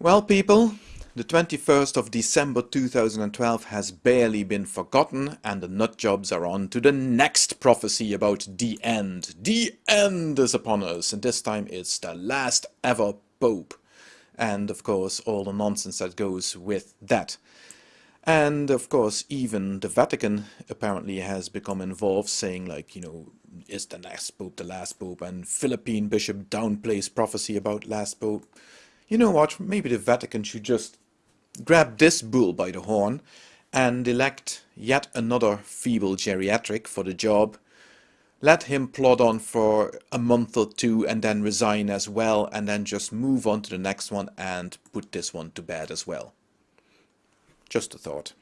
Well people, the 21st of December 2012 has barely been forgotten and the nut jobs are on to the next prophecy about the end. The end is upon us and this time it's the last ever Pope. And of course all the nonsense that goes with that. And of course even the Vatican apparently has become involved saying like, you know, is the next Pope the last Pope and Philippine Bishop downplays prophecy about last Pope you know what, maybe the Vatican should just grab this bull by the horn and elect yet another feeble geriatric for the job. Let him plod on for a month or two and then resign as well and then just move on to the next one and put this one to bed as well. Just a thought.